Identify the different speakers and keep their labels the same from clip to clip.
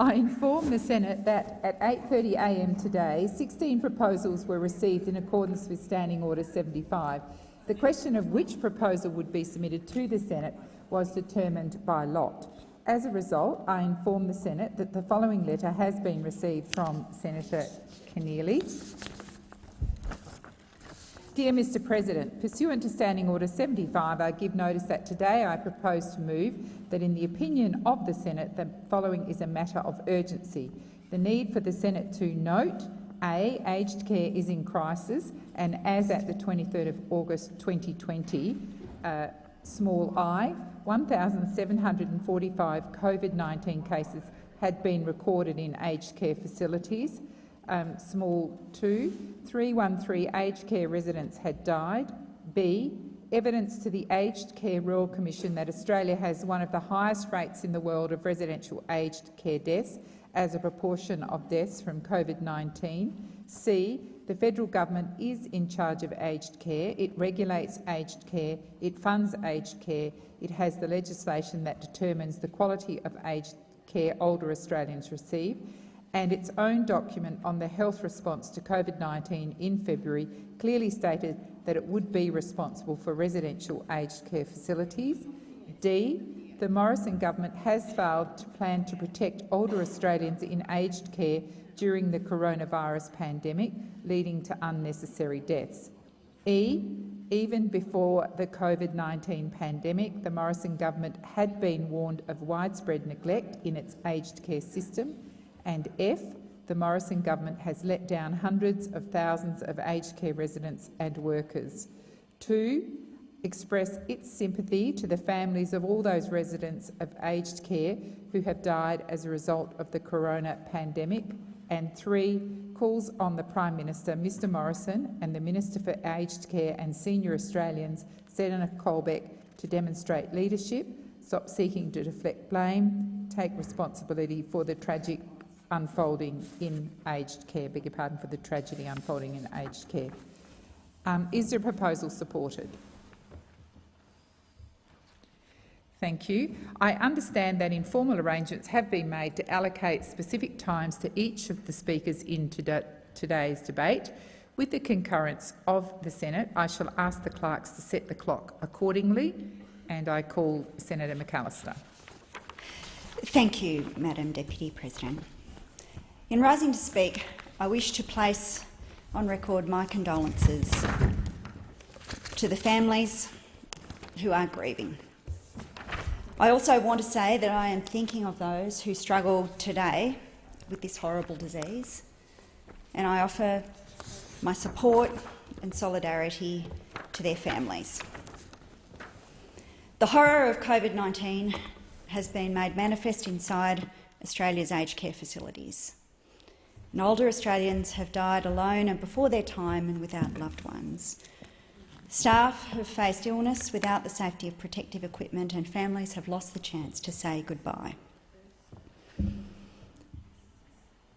Speaker 1: I inform the Senate that at 8.30am today, 16 proposals were received in accordance with Standing Order 75. The question of which proposal would be submitted to the Senate was determined by lot. As a result, I inform the Senate that the following letter has been received from Senator Keneally. Dear Mr President, pursuant to Standing Order 75, I give notice that today I propose to move that in the opinion of the Senate the following is a matter of urgency. The need for the Senate to note a. Aged care is in crisis and as at the 23rd of August 2020, uh, small i, 1,745 COVID-19 cases had been recorded in aged care facilities um, small 2, 313 aged care residents had died. B, evidence to the Aged Care Royal Commission that Australia has one of the highest rates in the world of residential aged care deaths as a proportion of deaths from COVID-19. C, the federal government is in charge of aged care. It regulates aged care. It funds aged care. It has the legislation that determines the quality of aged care older Australians receive and its own document on the health response to COVID-19 in February clearly stated that it would be responsible for residential aged care facilities. D. The Morrison government has failed to plan to protect older Australians in aged care during the coronavirus pandemic, leading to unnecessary deaths. E. Even before the COVID-19 pandemic, the Morrison government had been warned of widespread neglect in its aged care system and F, the Morrison government has let down hundreds of thousands of aged care residents and workers. Two, express its sympathy to the families of all those residents of aged care who have died as a result of the corona pandemic. And three, calls on the Prime Minister, Mr Morrison, and the Minister for Aged Care and Senior Australians, Senator Colbeck, to demonstrate leadership, stop seeking to deflect blame, take responsibility for the tragic unfolding in aged care, beg your pardon, for the tragedy unfolding in aged care. Um, is the proposal supported? Thank you. I understand that informal arrangements have been made to allocate specific times to each of the speakers in today's debate. With the concurrence of the Senate, I shall ask the clerks to set the clock accordingly, and I call Senator McAllister.
Speaker 2: Thank you, Madam Deputy President. In rising to speak, I wish to place on record my condolences to the families who are grieving. I also want to say that I am thinking of those who struggle today with this horrible disease, and I offer my support and solidarity to their families. The horror of COVID-19 has been made manifest inside Australia's aged care facilities and older Australians have died alone and before their time and without loved ones. Staff have faced illness without the safety of protective equipment and families have lost the chance to say goodbye.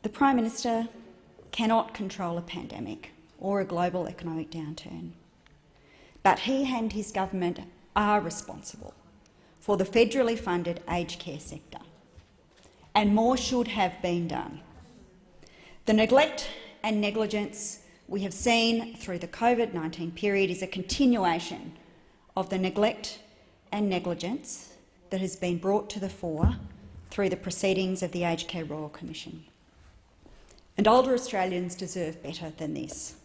Speaker 2: The Prime Minister cannot control a pandemic or a global economic downturn, but he and his government are responsible for the federally funded aged care sector, and more should have been done. The neglect and negligence we have seen through the COVID-19 period is a continuation of the neglect and negligence that has been brought to the fore through the proceedings of the Aged Care Royal Commission. And older Australians deserve better than this.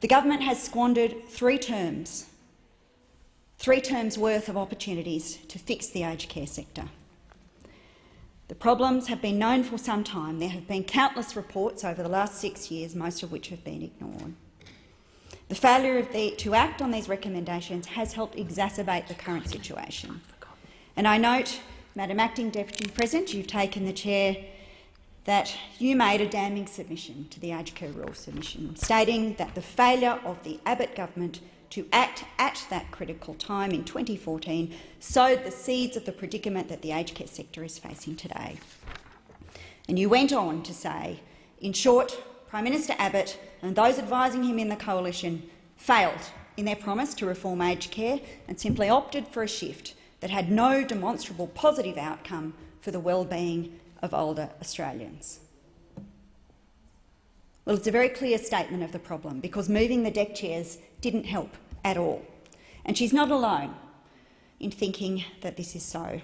Speaker 2: The government has squandered three terms, three terms worth of opportunities to fix the aged care sector. The problems have been known for some time. There have been countless reports over the last six years, most of which have been ignored. The failure the, to act on these recommendations has helped exacerbate the current situation. And I note, Madam Acting Deputy President, you've taken the chair that you made a damning submission to the Care Royal Submission, stating that the failure of the Abbott government to act at that critical time in 2014 sowed the seeds of the predicament that the aged care sector is facing today. And you went on to say, in short, Prime Minister Abbott and those advising him in the coalition failed in their promise to reform aged care and simply opted for a shift that had no demonstrable positive outcome for the well-being of older Australians. Well, it's a very clear statement of the problem because moving the deck chairs didn't help at all. And she's not alone in thinking that this is so.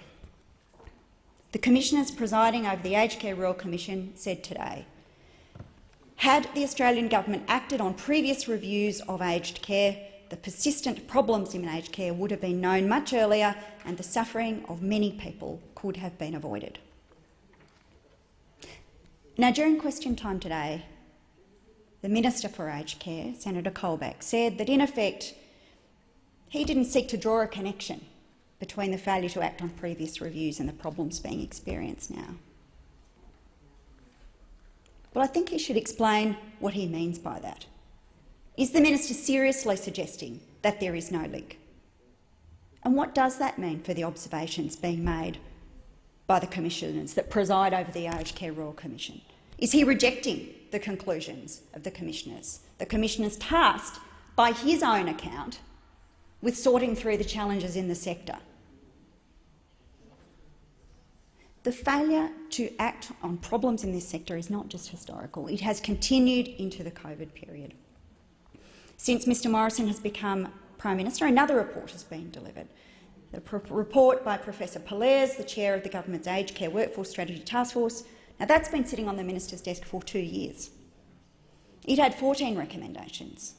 Speaker 2: The commissioners presiding over the Aged Care Royal Commission said today, had the Australian government acted on previous reviews of aged care, the persistent problems in aged care would have been known much earlier and the suffering of many people could have been avoided. Now, during question time today, the Minister for Aged Care, Senator Colbeck, said that in effect he didn't seek to draw a connection between the failure to act on previous reviews and the problems being experienced now. But I think he should explain what he means by that. Is the minister seriously suggesting that there is no link? And what does that mean for the observations being made by the commissioners that preside over the Aged Care Royal Commission? Is he rejecting the conclusions of the commissioners, the commissioners tasked by his own account with sorting through the challenges in the sector? The failure to act on problems in this sector is not just historical, it has continued into the COVID period. Since Mr Morrison has become Prime Minister, another report has been delivered. The report by Professor Pollaers, the chair of the government's Aged Care Workforce Strategy Task Force. Now, that's been sitting on the minister's desk for two years. It had 14 recommendations.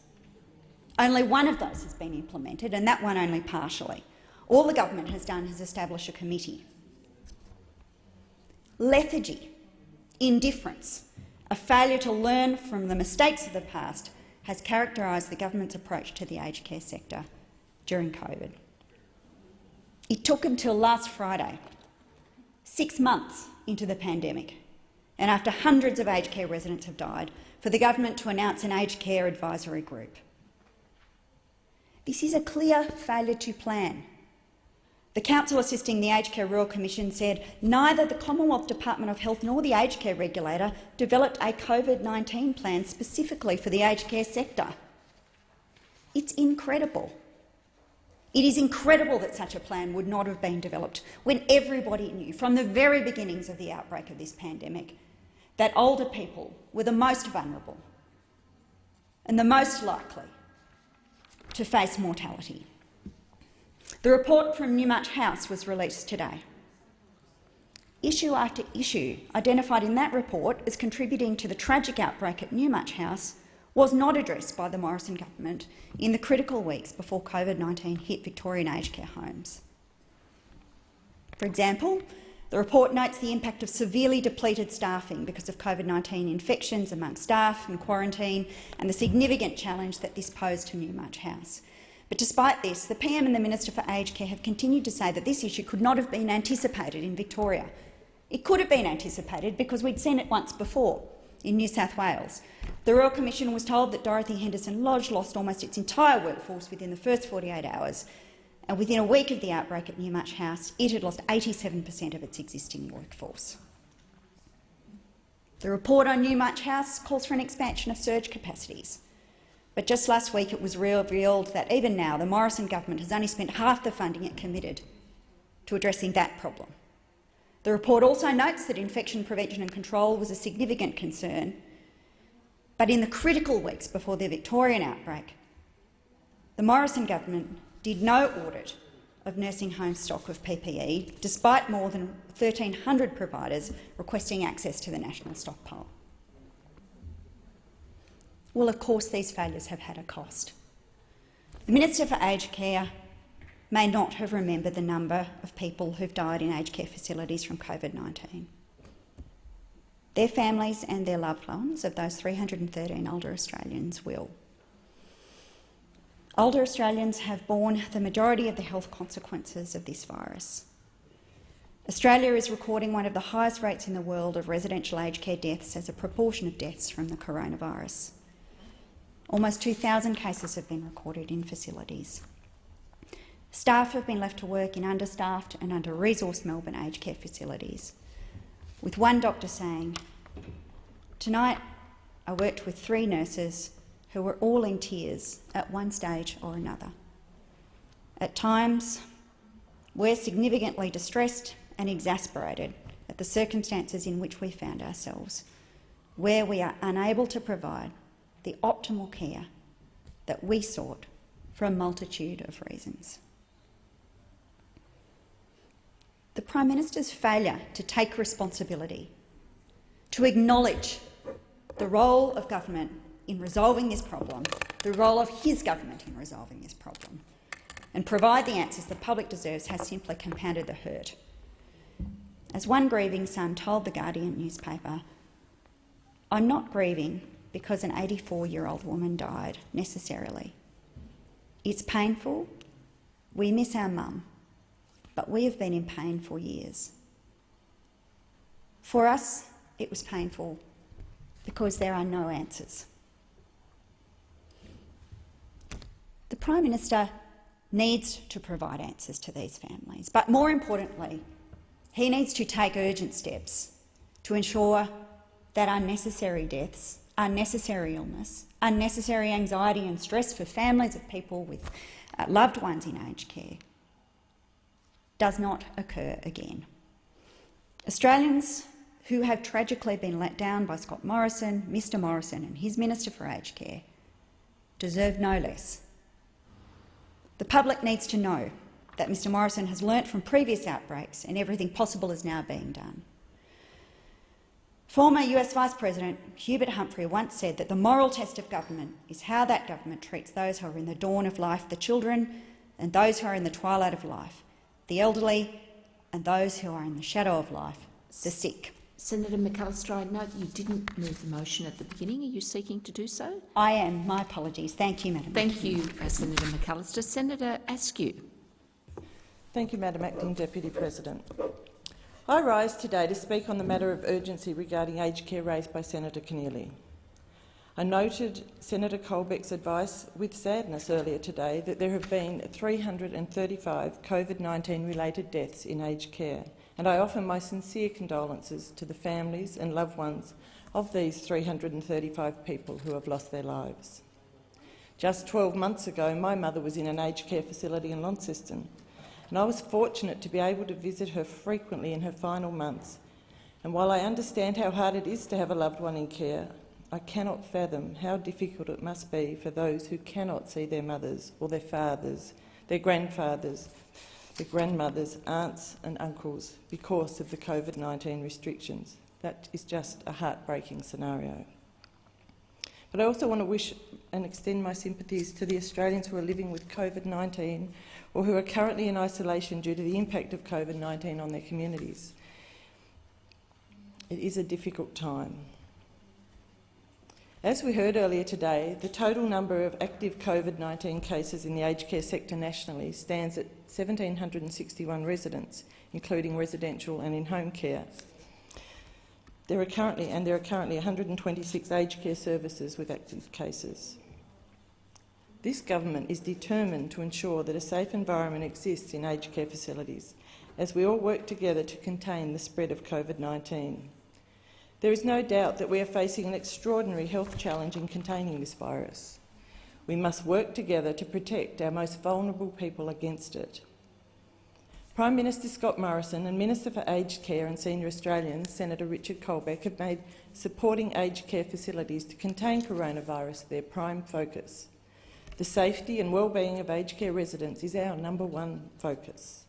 Speaker 2: Only one of those has been implemented, and that one only partially. All the government has done is establish a committee lethargy, indifference, a failure to learn from the mistakes of the past has characterised the government's approach to the aged care sector during COVID. It took until last Friday, six months into the pandemic, and after hundreds of aged care residents have died, for the government to announce an aged care advisory group. This is a clear failure to plan the counsel assisting the Aged Care Royal Commission said neither the Commonwealth Department of Health nor the Aged Care Regulator developed a COVID-19 plan specifically for the aged care sector. It's incredible. It is incredible that such a plan would not have been developed when everybody knew from the very beginnings of the outbreak of this pandemic that older people were the most vulnerable and the most likely to face mortality. The report from Newmarch House was released today. Issue after issue identified in that report as contributing to the tragic outbreak at Newmarch House was not addressed by the Morrison government in the critical weeks before COVID-19 hit Victorian aged care homes. For example, the report notes the impact of severely depleted staffing because of COVID-19 infections among staff and quarantine and the significant challenge that this posed to Newmarch House. But despite this, the PM and the Minister for Aged Care have continued to say that this issue could not have been anticipated in Victoria. It could have been anticipated because we'd seen it once before in New South Wales. The Royal Commission was told that Dorothy Henderson Lodge lost almost its entire workforce within the first 48 hours, and within a week of the outbreak at Newmarch House, it had lost 87 per cent of its existing workforce. The report on Newmarch House calls for an expansion of surge capacities. But just last week it was revealed that even now the Morrison government has only spent half the funding it committed to addressing that problem. The report also notes that infection prevention and control was a significant concern, but in the critical weeks before the Victorian outbreak, the Morrison government did no audit of nursing home stock of PPE, despite more than 1,300 providers requesting access to the national stockpile. Well, of course, these failures have had a cost. The Minister for Aged Care may not have remembered the number of people who've died in aged care facilities from COVID-19. Their families and their loved ones of those 313 older Australians will. Older Australians have borne the majority of the health consequences of this virus. Australia is recording one of the highest rates in the world of residential aged care deaths as a proportion of deaths from the coronavirus. Almost 2,000 cases have been recorded in facilities. Staff have been left to work in understaffed and under-resourced Melbourne aged care facilities, with one doctor saying, Tonight I worked with three nurses who were all in tears at one stage or another. At times, we're significantly distressed and exasperated at the circumstances in which we found ourselves, where we are unable to provide the optimal care that we sought for a multitude of reasons. The Prime Minister's failure to take responsibility, to acknowledge the role of government in resolving this problem, the role of his government in resolving this problem, and provide the answers the public deserves has simply compounded the hurt. As one grieving son told the Guardian newspaper, I'm not grieving because an 84-year-old woman died, necessarily. It's painful. We miss our mum, but we have been in pain for years. For us, it was painful because there are no answers. The Prime Minister needs to provide answers to these families, but more importantly, he needs to take urgent steps to ensure that unnecessary deaths, unnecessary illness, unnecessary anxiety and stress for families of people with uh, loved ones in aged care does not occur again. Australians who have tragically been let down by Scott Morrison, Mr Morrison and his Minister for Aged Care deserve no less. The public needs to know that Mr Morrison has learnt from previous outbreaks and everything possible is now being done. Former US Vice President Hubert Humphrey once said that the moral test of government is how that government treats those who are in the dawn of life, the children, and those who are in the twilight of life, the elderly, and those who are in the shadow of life, the sick.
Speaker 3: Senator McAllister, I note you didn't move the motion at the beginning. Are you seeking to do so?
Speaker 2: I am. My apologies. Thank you, Madam
Speaker 3: Thank you, uh, Senator McAllister. Senator Askew.
Speaker 4: Thank you, Madam Acting Deputy President. I rise today to speak on the matter of urgency regarding aged care raised by Senator Keneally. I noted Senator Colbeck's advice with sadness earlier today that there have been 335 COVID-19 related deaths in aged care and I offer my sincere condolences to the families and loved ones of these 335 people who have lost their lives. Just 12 months ago, my mother was in an aged care facility in Launceston, and I was fortunate to be able to visit her frequently in her final months. And while I understand how hard it is to have a loved one in care, I cannot fathom how difficult it must be for those who cannot see their mothers or their fathers, their grandfathers, their grandmothers, aunts and uncles because of the COVID-19 restrictions. That is just a heartbreaking scenario. But I also want to wish and extend my sympathies to the Australians who are living with COVID-19 or who are currently in isolation due to the impact of COVID-19 on their communities. It is a difficult time. As we heard earlier today, the total number of active COVID-19 cases in the aged care sector nationally stands at 1,761 residents, including residential and in-home care. There are currently, and there are currently 126 aged care services with active cases. This government is determined to ensure that a safe environment exists in aged care facilities as we all work together to contain the spread of COVID-19. There is no doubt that we are facing an extraordinary health challenge in containing this virus. We must work together to protect our most vulnerable people against it. Prime Minister Scott Morrison and Minister for Aged Care and Senior Australians, Senator Richard Colbeck, have made supporting aged care facilities to contain coronavirus their prime focus. The safety and well-being of aged care residents is our number one focus.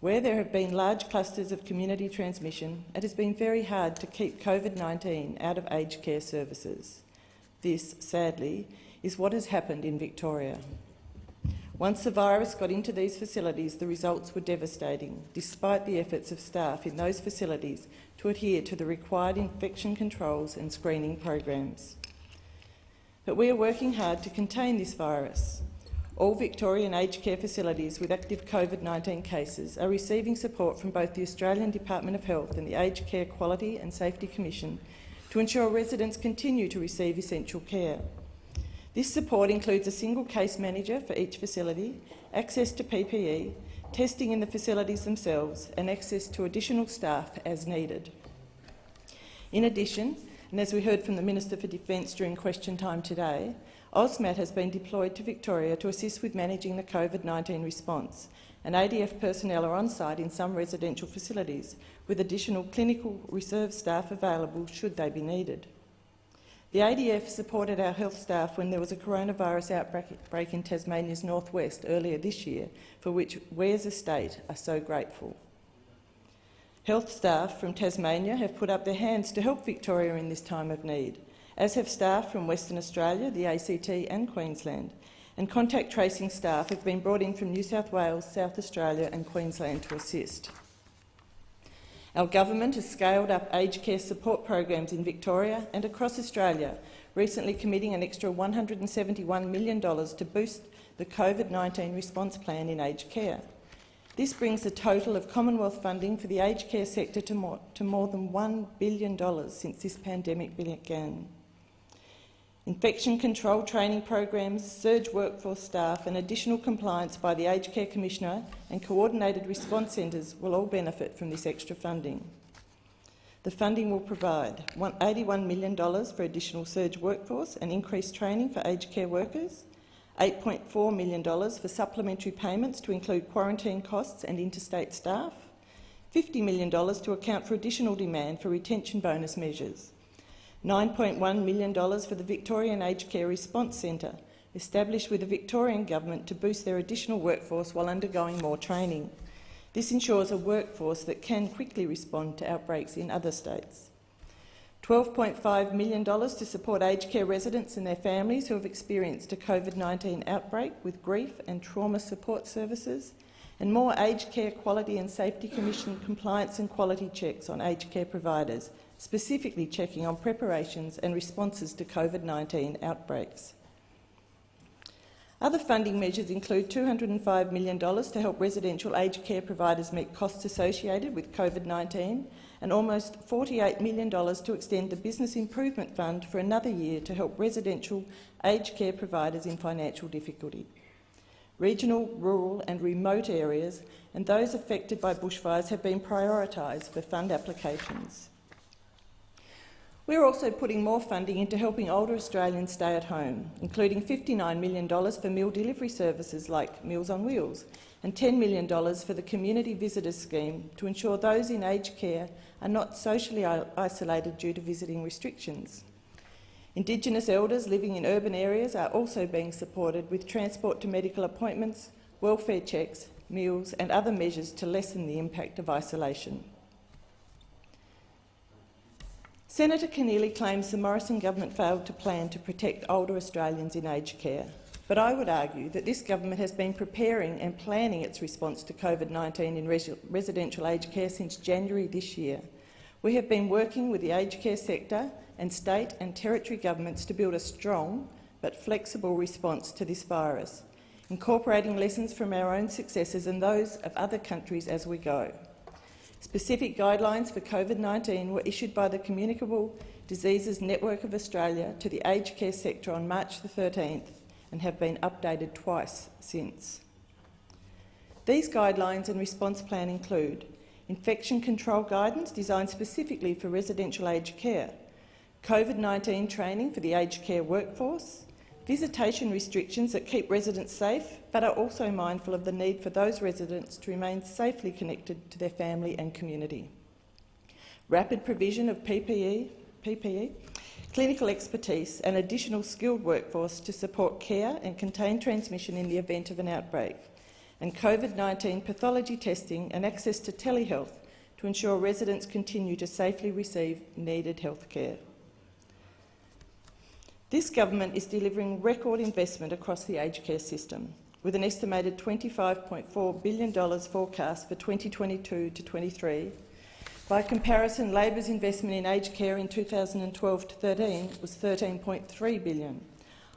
Speaker 4: Where there have been large clusters of community transmission, it has been very hard to keep COVID-19 out of aged care services. This, sadly, is what has happened in Victoria. Once the virus got into these facilities, the results were devastating, despite the efforts of staff in those facilities to adhere to the required infection controls and screening programs. But we are working hard to contain this virus. All Victorian aged care facilities with active COVID-19 cases are receiving support from both the Australian Department of Health and the Aged Care Quality and Safety Commission to ensure residents continue to receive essential care. This support includes a single case manager for each facility, access to PPE, testing in the facilities themselves and access to additional staff as needed. In addition, and as we heard from the Minister for Defence during question time today, AUSMAT has been deployed to Victoria to assist with managing the COVID-19 response, and ADF personnel are on site in some residential facilities, with additional clinical reserve staff available should they be needed. The ADF supported our health staff when there was a coronavirus outbreak in Tasmania's northwest earlier this year, for which we as a state are so grateful. Health staff from Tasmania have put up their hands to help Victoria in this time of need, as have staff from Western Australia, the ACT and Queensland, and contact tracing staff have been brought in from New South Wales, South Australia and Queensland to assist. Our government has scaled up aged care support programs in Victoria and across Australia, recently committing an extra $171 million to boost the COVID-19 response plan in aged care. This brings the total of Commonwealth funding for the aged care sector to more, to more than $1 billion since this pandemic began. Infection control training programs, surge workforce staff and additional compliance by the Aged Care Commissioner and coordinated response centres will all benefit from this extra funding. The funding will provide $81 million for additional surge workforce and increased training for aged care workers, $8.4 million for supplementary payments to include quarantine costs and interstate staff, $50 million to account for additional demand for retention bonus measures, $9.1 million for the Victorian Aged Care Response Centre, established with the Victorian Government to boost their additional workforce while undergoing more training. This ensures a workforce that can quickly respond to outbreaks in other states. $12.5 million to support aged care residents and their families who have experienced a COVID-19 outbreak with grief and trauma support services, and more Aged Care Quality and Safety Commission compliance and quality checks on aged care providers, specifically checking on preparations and responses to COVID-19 outbreaks. Other funding measures include $205 million to help residential aged care providers meet costs associated with COVID-19 and almost $48 million to extend the Business Improvement Fund for another year to help residential aged care providers in financial difficulty. Regional, rural and remote areas and those affected by bushfires have been prioritised for fund applications. We're also putting more funding into helping older Australians stay at home, including $59 million for meal delivery services like Meals on Wheels and $10 million for the Community Visitors Scheme to ensure those in aged care are not socially isolated due to visiting restrictions. Indigenous elders living in urban areas are also being supported with transport to medical appointments, welfare checks, meals and other measures to lessen the impact of isolation. Senator Keneally claims the Morrison government failed to plan to protect older Australians in aged care, but I would argue that this government has been preparing and planning its response to COVID-19 in res residential aged care since January this year. We have been working with the aged care sector and state and territory governments to build a strong but flexible response to this virus, incorporating lessons from our own successes and those of other countries as we go. Specific guidelines for COVID-19 were issued by the Communicable Diseases Network of Australia to the aged care sector on March the 13th and have been updated twice since. These guidelines and response plan include infection control guidance designed specifically for residential aged care, COVID-19 training for the aged care workforce, visitation restrictions that keep residents safe but are also mindful of the need for those residents to remain safely connected to their family and community. Rapid provision of PPE, PPE, clinical expertise and additional skilled workforce to support care and contain transmission in the event of an outbreak, and COVID-19 pathology testing and access to telehealth to ensure residents continue to safely receive needed health care. This government is delivering record investment across the aged care system, with an estimated $25.4 billion forecast for 2022 to 23. By comparison, Labor's investment in aged care in 2012 to 13 was 13.3 billion.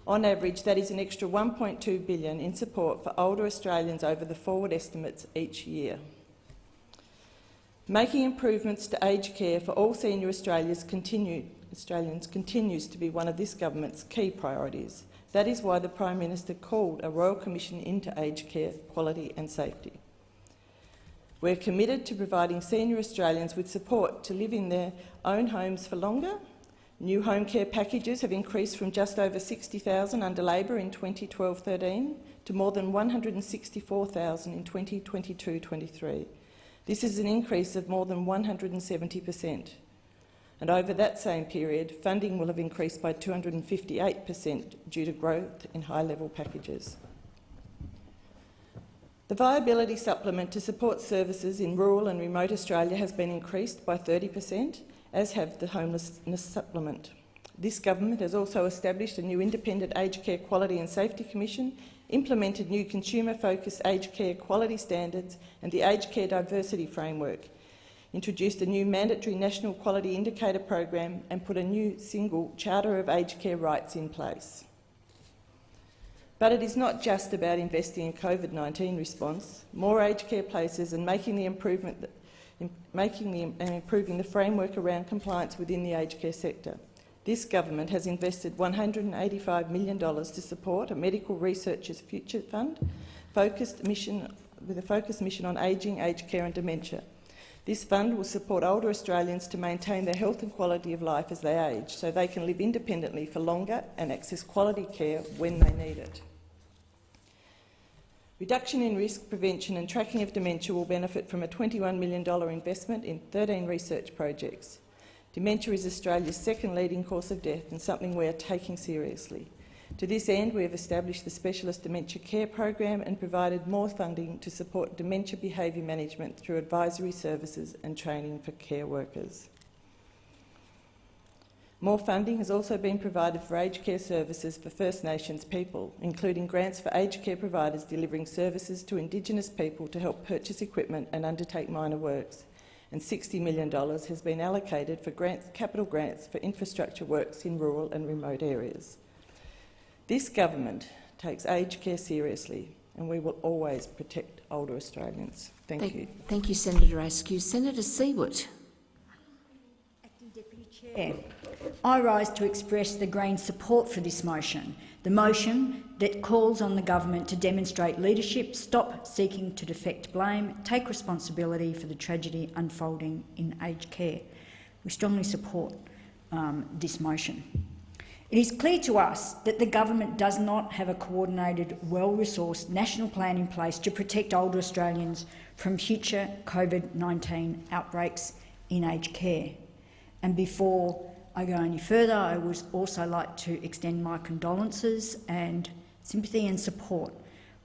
Speaker 4: On average, that is an extra 1.2 billion in support for older Australians over the forward estimates each year. Making improvements to aged care for all senior Australians continue, Australians continues to be one of this government's key priorities. That is why the Prime Minister called a Royal Commission into aged care quality and safety. We're committed to providing senior Australians with support to live in their own homes for longer. New home care packages have increased from just over 60,000 under Labor in 2012-13 to more than 164,000 in 2022-23. This is an increase of more than 170 per cent. And over that same period, funding will have increased by 258 per cent due to growth in high-level packages. The viability supplement to support services in rural and remote Australia has been increased by 30 per cent, as have the homelessness supplement. This government has also established a new independent aged care quality and safety commission, implemented new consumer-focused aged care quality standards and the aged care diversity framework, introduced a new mandatory national quality indicator program and put a new single Charter of Aged Care Rights in place. But it is not just about investing in COVID-19 response. More aged care places and making the improvement, making the, and improving the framework around compliance within the aged care sector. This government has invested $185 million to support a medical researchers future fund focused mission, with a focused mission on ageing, aged care and dementia. This fund will support older Australians to maintain their health and quality of life as they age, so they can live independently for longer and access quality care when they need it. Reduction in risk, prevention and tracking of dementia will benefit from a $21 million investment in 13 research projects. Dementia is Australia's second leading cause of death and something we are taking seriously. To this end, we have established the Specialist Dementia Care Program and provided more funding to support dementia behaviour management through advisory services and training for care workers. More funding has also been provided for aged care services for First Nations people, including grants for aged care providers delivering services to Indigenous people to help purchase equipment and undertake minor works and $60 million has been allocated for grants, capital grants for infrastructure works in rural and remote areas. This government takes aged care seriously and we will always protect older Australians. Thank,
Speaker 3: Thank
Speaker 4: you.
Speaker 3: Thank you, Senator Askew. Senator Siewert.
Speaker 5: Acting Deputy Chair, I rise to express the Greens' support for this motion, the motion that calls on the government to demonstrate leadership, stop seeking to deflect blame, take responsibility for the tragedy unfolding in aged care. We strongly support um, this motion. It is clear to us that the government does not have a coordinated, well-resourced national plan in place to protect older Australians from future COVID-19 outbreaks in aged care. And before I go any further, I would also like to extend my condolences and sympathy and support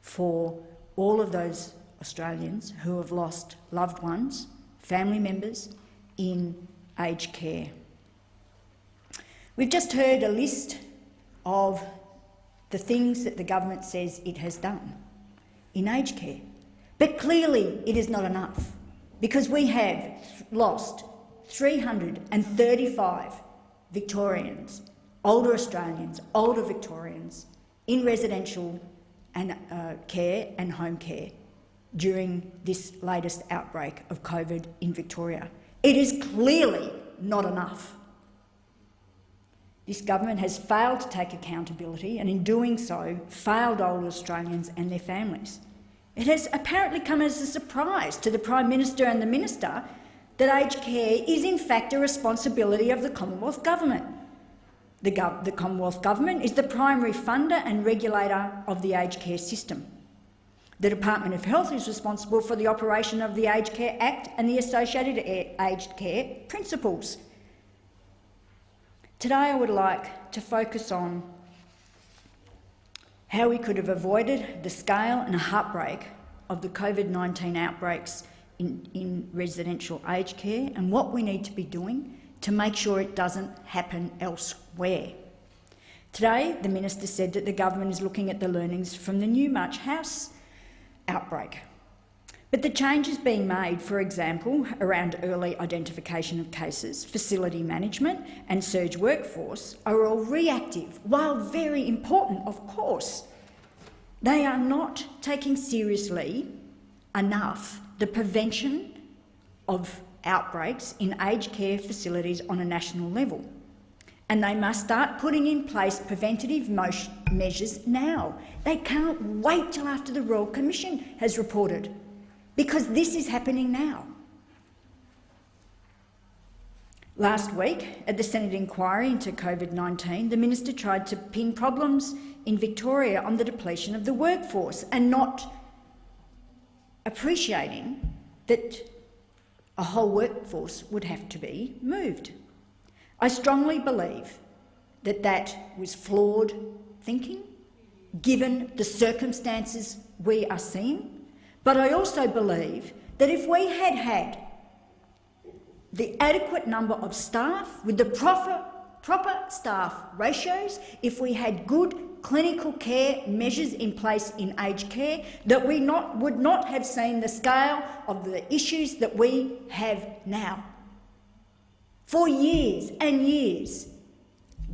Speaker 5: for all of those Australians who have lost loved ones, family members in aged care. We've just heard a list of the things that the government says it has done in aged care. But clearly it is not enough because we have lost 335 Victorians, older Australians, older Victorians in residential and uh, care and home care during this latest outbreak of COVID in Victoria. It is clearly not enough. This government has failed to take accountability and in doing so failed old Australians and their families. It has apparently come as a surprise to the Prime Minister and the Minister that aged care is in fact a responsibility of the Commonwealth Government. The, gov the, Commonwealth Government is the primary funder and regulator of the aged care system. The Department of Health is responsible for the operation of the Aged Care Act and the associated aged care principles. Today I would like to focus on how we could have avoided the scale and heartbreak of the COVID-19 outbreaks in, in residential aged care and what we need to be doing to make sure it doesn't happen elsewhere. Today, the minister said that the government is looking at the learnings from the Newmarch House outbreak. But the changes being made, for example, around early identification of cases, facility management and surge workforce are all reactive, while very important, of course. They are not taking seriously enough the prevention of outbreaks in aged care facilities on a national level. And they must start putting in place preventative measures now. They can't wait till after the Royal Commission has reported, because this is happening now. Last week, at the Senate inquiry into COVID-19, the minister tried to pin problems in Victoria on the depletion of the workforce and not appreciating that a whole workforce would have to be moved. I strongly believe that that was flawed thinking, given the circumstances we are seeing, but I also believe that if we had had the adequate number of staff with the proper, proper staff ratios, if we had good clinical care measures in place in aged care, that we not, would not have seen the scale of the issues that we have now. For years and years,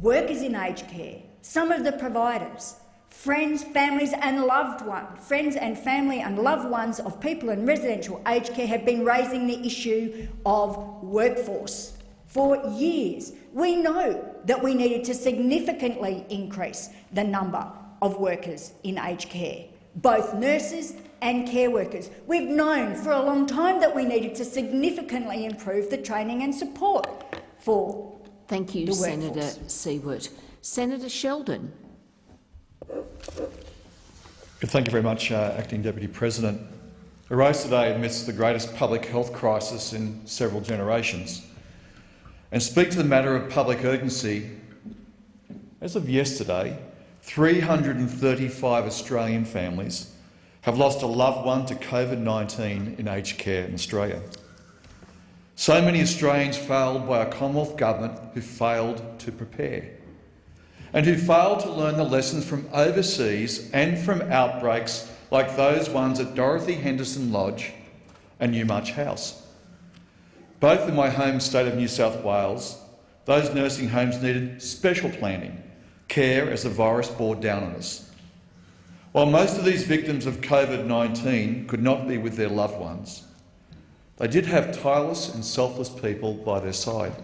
Speaker 5: workers in aged care, some of the providers, friends, families and loved ones, friends and family and loved ones of people in residential aged care have been raising the issue of workforce for years. We know that we needed to significantly increase the number of workers in aged care, both nurses and care workers. We've known for a long time that we needed to significantly improve the training and support for
Speaker 3: Thank you, Senator. Siewert. Senator Sheldon.
Speaker 6: Thank you very much, uh, Acting Deputy President. I rise today amidst the greatest public health crisis in several generations and speak to the matter of public urgency. As of yesterday, 335 Australian families have lost a loved one to COVID-19 in aged care in Australia. So many Australians failed by a Commonwealth Government who failed to prepare and who failed to learn the lessons from overseas and from outbreaks like those ones at Dorothy Henderson Lodge and Newmarch House. Both in my home state of New South Wales, those nursing homes needed special planning, care as the virus bore down on us. While most of these victims of COVID-19 could not be with their loved ones, they did have tireless and selfless people by their side.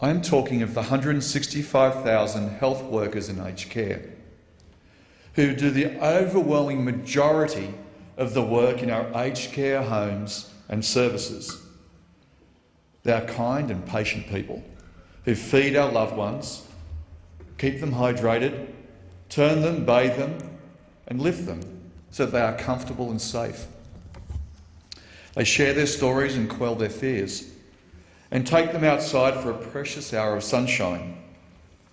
Speaker 6: I am talking of the 165,000 health workers in aged care who do the overwhelming majority of the work in our aged care homes and services. They are kind and patient people who feed our loved ones, keep them hydrated, turn them, bathe them and lift them so that they are comfortable and safe. They share their stories and quell their fears and take them outside for a precious hour of sunshine.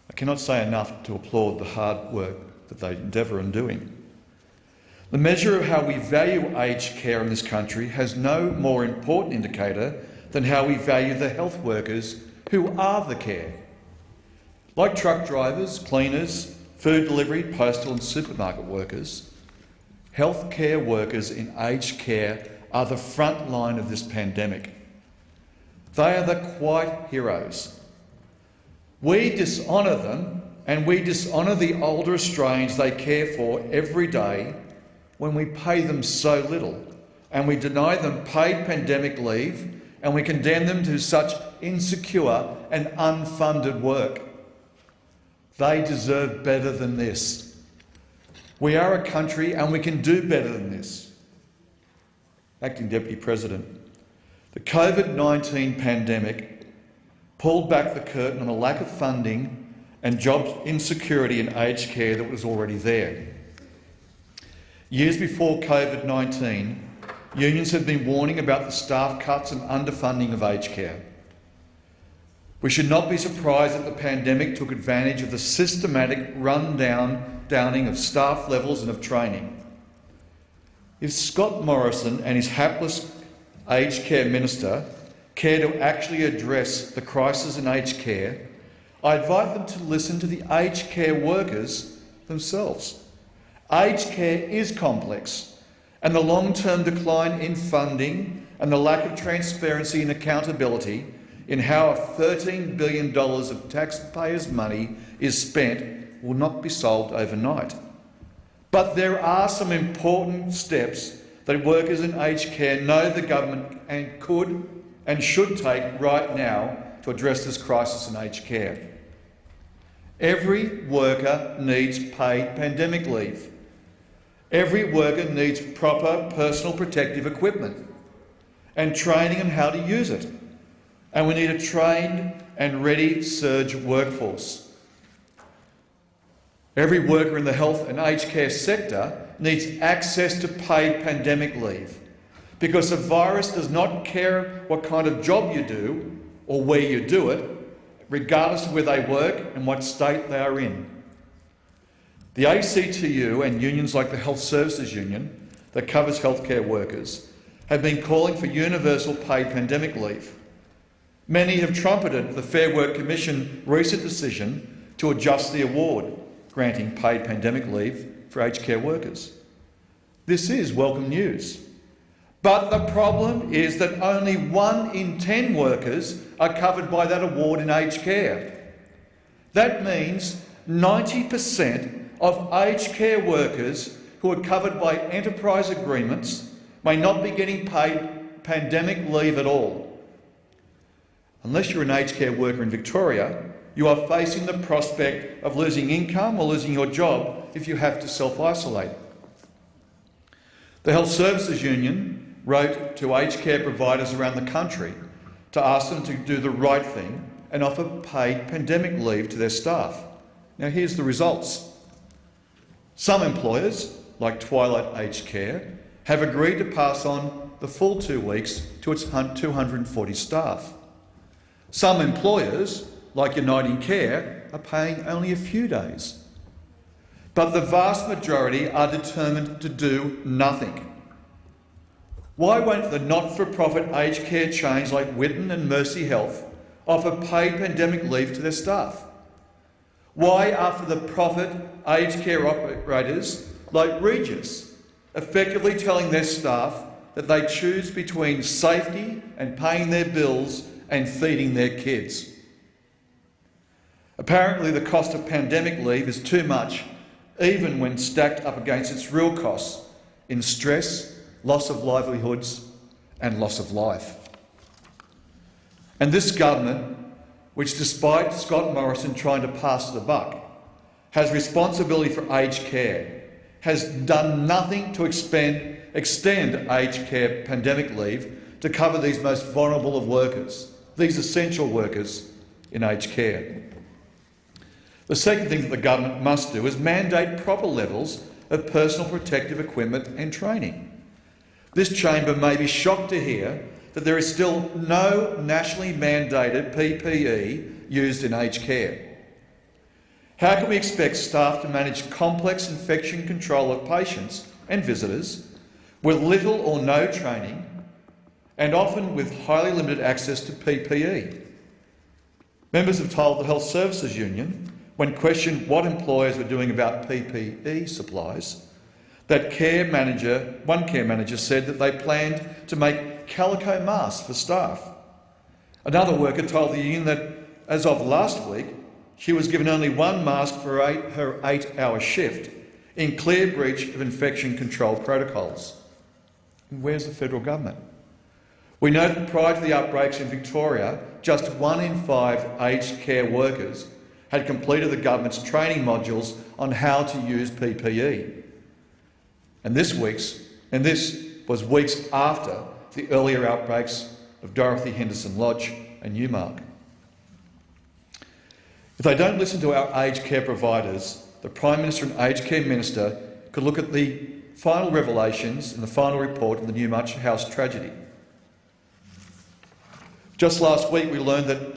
Speaker 6: I cannot say enough to applaud the hard work that they endeavour in doing. The measure of how we value aged care in this country has no more important indicator than how we value the health workers who are the care. Like truck drivers, cleaners, food delivery, postal and supermarket workers, healthcare workers in aged care are the front line of this pandemic. They are the quiet heroes. We dishonour them and we dishonour the older Australians they care for every day when we pay them so little and we deny them paid pandemic leave and we condemn them to such insecure and unfunded work. They deserve better than this. We are a country and we can do better than this. Acting Deputy President, the COVID-19 pandemic pulled back the curtain on a lack of funding and job insecurity in aged care that was already there. Years before COVID-19, unions had been warning about the staff cuts and underfunding of aged care. We should not be surprised that the pandemic took advantage of the systematic rundown downing of staff levels and of training. If Scott Morrison and his hapless aged care minister care to actually address the crisis in aged care, I invite them to listen to the aged care workers themselves. Aged care is complex, and the long-term decline in funding and the lack of transparency and accountability in how $13 billion of taxpayers' money is spent will not be solved overnight. But there are some important steps that workers in aged care know the government and could and should take right now to address this crisis in aged care. Every worker needs paid pandemic leave. Every worker needs proper personal protective equipment and training on how to use it. and we need a trained and ready surge workforce. Every worker in the health and aged care sector needs access to paid pandemic leave because the virus does not care what kind of job you do or where you do it, regardless of where they work and what state they are in. The ACTU and unions like the Health Services Union, that covers healthcare workers, have been calling for universal paid pandemic leave. Many have trumpeted the Fair Work Commission recent decision to adjust the award, granting paid pandemic leave for aged care workers. This is welcome news. But the problem is that only one in 10 workers are covered by that award in aged care. That means 90% of aged care workers who are covered by enterprise agreements may not be getting paid pandemic leave at all. Unless you're an aged care worker in Victoria, you are facing the prospect of losing income or losing your job if you have to self-isolate. The Health Services Union wrote to aged care providers around the country to ask them to do the right thing and offer paid pandemic leave to their staff. Now here's the results. Some employers, like Twilight Aged Care, have agreed to pass on the full two weeks to its 240 staff. Some employers, like Uniting Care, are paying only a few days. But the vast majority are determined to do nothing. Why won't the not-for-profit aged care chains like Whiddon and Mercy Health offer paid pandemic leave to their staff? Why are for the profit aged care operators like Regis effectively telling their staff that they choose between safety and paying their bills and feeding their kids? Apparently the cost of pandemic leave is too much, even when stacked up against its real costs in stress, loss of livelihoods and loss of life. And this government, which despite Scott Morrison trying to pass the buck, has responsibility for aged care, has done nothing to expend, extend aged care pandemic leave to cover these most vulnerable of workers, these essential workers in aged care. The second thing that the government must do is mandate proper levels of personal protective equipment and training. This chamber may be shocked to hear that there is still no nationally mandated PPE used in aged care. How can we expect staff to manage complex infection control of patients and visitors with little or no training and often with highly limited access to PPE? Members have told the Health Services Union, when questioned what employers were doing about PPE supplies, that care manager, one care manager said that they planned to make calico masks for staff. Another worker told the union that as of last week, she was given only one mask for eight, her eight-hour shift, in clear breach of infection control protocols. Where's the federal government? We know that prior to the outbreaks in Victoria, just one in five aged care workers had completed the government's training modules on how to use PPE. And this week's, and this was weeks after the earlier outbreaks of Dorothy Henderson Lodge and Newmarch. If they don't listen to our aged care providers, the Prime Minister and Aged Care Minister could look at the final revelations in the final report of the Newmarch House tragedy. Just last week we learned that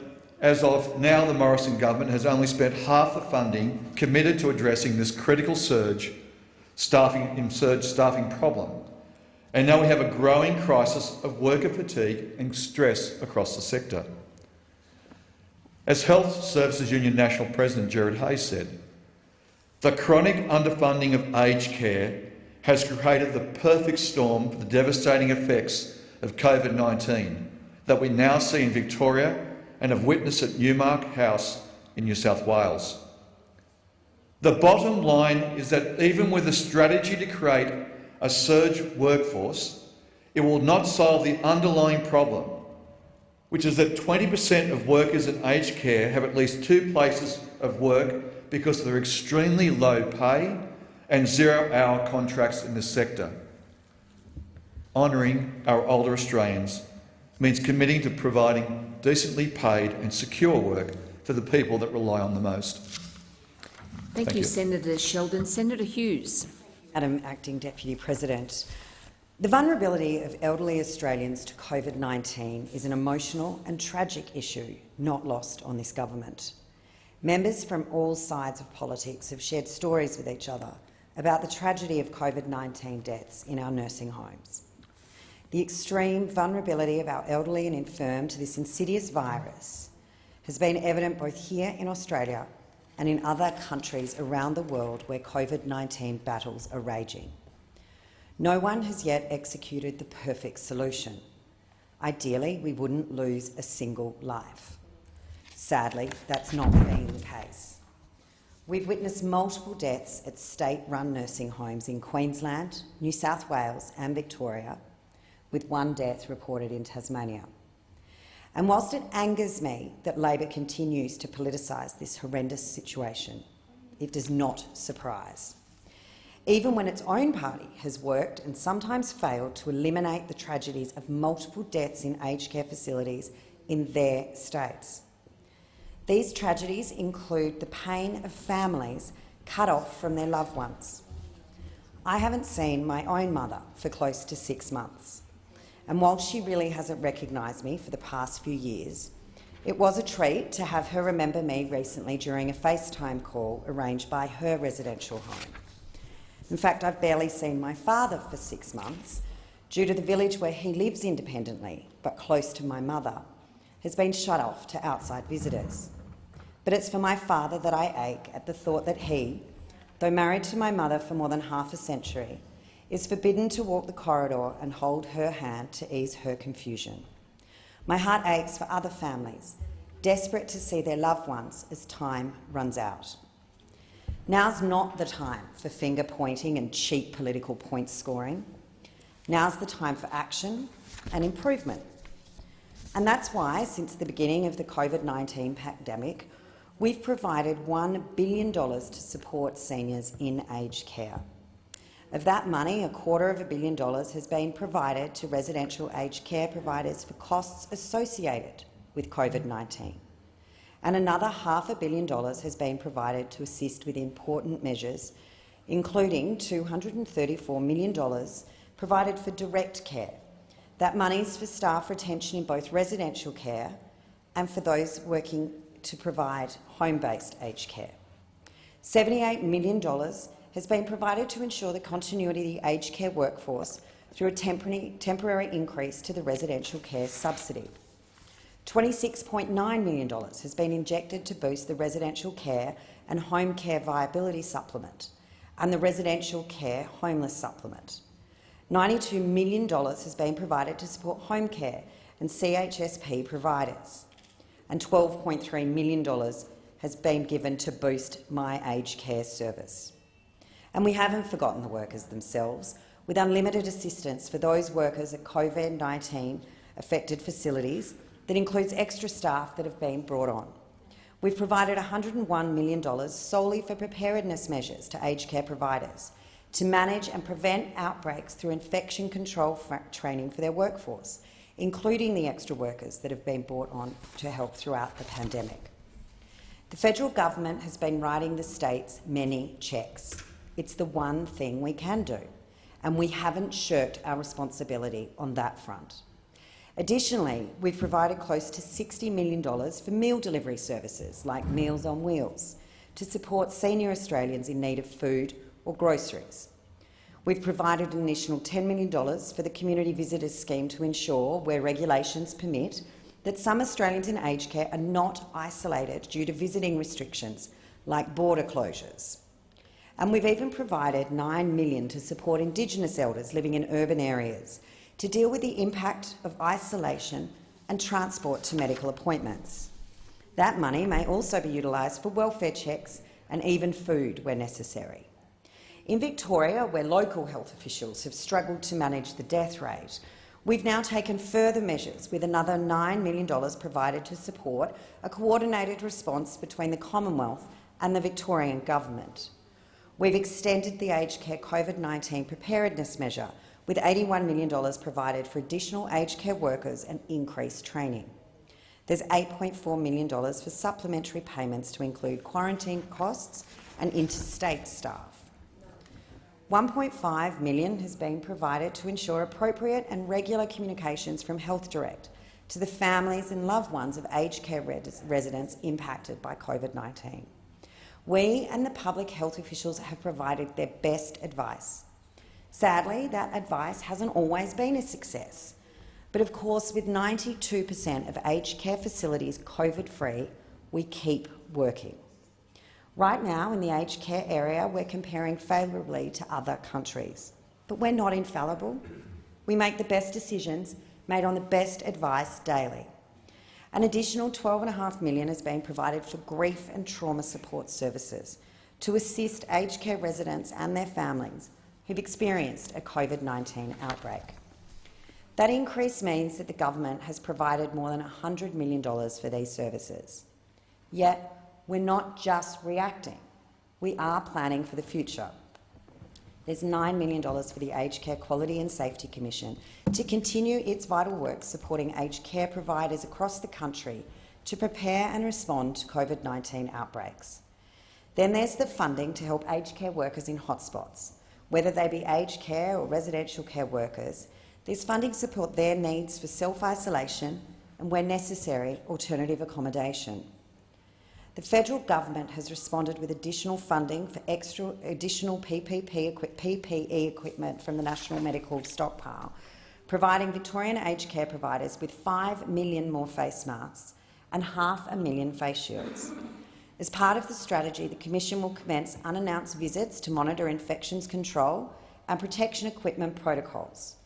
Speaker 6: as of now the Morrison government has only spent half the funding committed to addressing this critical surge staffing, surge staffing problem. And now we have a growing crisis of worker fatigue and stress across the sector. As Health Services Union National President Gerard Hayes said, the chronic underfunding of aged care has created the perfect storm for the devastating effects of COVID-19 that we now see in Victoria and have witnessed at Newmarch House in New South Wales. The bottom line is that even with a strategy to create a surge workforce, it will not solve the underlying problem, which is that 20% of workers in aged care have at least two places of work because of their extremely low pay and zero-hour contracts in this sector, honouring our older Australians means committing to providing decently paid and secure work for the people that rely on the most.
Speaker 3: Thank,
Speaker 6: Thank
Speaker 3: you,
Speaker 6: you.
Speaker 3: Senator Sheldon. Senator Hughes.
Speaker 7: Madam Acting Deputy President, the vulnerability of elderly Australians to COVID-19 is an emotional and tragic issue not lost on this government. Members from all sides of politics have shared stories with each other about the tragedy of COVID-19 deaths in our nursing homes. The extreme vulnerability of our elderly and infirm to this insidious virus has been evident both here in Australia and in other countries around the world where COVID-19 battles are raging. No one has yet executed the perfect solution. Ideally, we wouldn't lose a single life. Sadly, that's not been the case. We've witnessed multiple deaths at state-run nursing homes in Queensland, New South Wales and Victoria, with one death reported in Tasmania. And whilst it angers me that Labor continues to politicise this horrendous situation, it does not surprise. Even when its own party has worked and sometimes failed to eliminate the tragedies of multiple deaths in aged care facilities in their states. These tragedies include the pain of families cut off from their loved ones. I haven't seen my own mother for close to six months, and while she really hasn't recognised me for the past few years, it was a treat to have her remember me recently during a FaceTime call arranged by her residential home. In fact, I've barely seen my father for six months due to the village where he lives independently but close to my mother has been shut off to outside visitors. But it's for my father that I ache at the thought that he, though married to my mother for more than half a century, is forbidden to walk the corridor and hold her hand to ease her confusion. My heart aches for other families, desperate to see their loved ones as time runs out. Now's not the time for finger pointing and cheap political point scoring. Now's the time for action and improvement. And that's why, since the beginning of the COVID-19 pandemic, we've provided $1 billion to support seniors in aged care. Of that money, a quarter of a billion dollars has been provided to residential aged care providers for costs associated with COVID-19 and another half a billion dollars has been provided to assist with important measures, including $234 million provided for direct care. That money is for staff retention in both residential care and for those working to provide home-based aged care. $78 million has been provided to ensure the continuity of the aged care workforce through a temporary, increase to the residential care subsidy. $26.9 million has been injected to boost the residential care and home care viability supplement and the residential care homeless supplement. $92 million has been provided to support home care and CHSP providers, and $12.3 million has been given to boost My Aged Care service. And we haven't forgotten the workers themselves, with unlimited assistance for those workers at COVID-19 affected facilities that includes extra staff that have been brought on. We've provided $101 million solely for preparedness measures to aged care providers to manage and prevent outbreaks through infection control training for their workforce, including the extra workers that have been brought on to help throughout the pandemic. The federal government has been writing the states many cheques. It's the one thing we can do, and we haven't shirked our responsibility on that front. Additionally, we've provided close to $60 million for meal delivery services like Meals on Wheels to support senior Australians in need of food or groceries. We've provided an additional $10 million for the Community Visitors Scheme to ensure, where regulations permit, that some Australians in aged care are not isolated due to visiting restrictions like border closures. And we've even provided 9 million to support Indigenous elders living in urban areas to deal with the impact of isolation and transport to medical appointments. That money may also be utilised for welfare checks and even food where necessary. In Victoria, where local health officials have struggled to manage the death rate, we've now taken further measures with another $9 million provided to support a coordinated response between the Commonwealth and the Victorian Government. We've extended the aged care COVID-19 preparedness measure with $81 million provided for additional aged care workers and increased training. There's $8.4 million for supplementary payments to include quarantine costs and interstate staff. $1.5 million has been provided to ensure appropriate and regular communications from Health Direct to the families and loved ones of aged care res residents impacted by COVID-19. We and the public health officials have provided their best advice. Sadly, that advice hasn't always been a success. But of course, with 92 per cent of aged care facilities COVID-free, we keep working. Right now, in the aged care area, we're comparing favourably to other countries. But we're not infallible. We make the best decisions made on the best advice daily. An additional 12.5 million has been provided for grief and trauma support services to assist aged care residents and their families who've experienced a COVID-19 outbreak. That increase means that the government has provided more than $100 million for these services. Yet, we're not just reacting. We are planning for the future. There's $9 million for the Aged Care Quality and Safety Commission to continue its vital work supporting aged care providers across the country to prepare and respond to COVID-19 outbreaks. Then there's the funding to help aged care workers in hotspots, whether they be aged care or residential care workers. This funding support their needs for self-isolation and, where necessary, alternative accommodation. The federal government has responded with additional funding for extra additional PPP, PPE equipment from the National Medical Stockpile, providing Victorian aged care providers with 5 million more face masks and half a million face shields. As part of the strategy, the Commission will commence unannounced visits to monitor infections control and protection equipment protocols.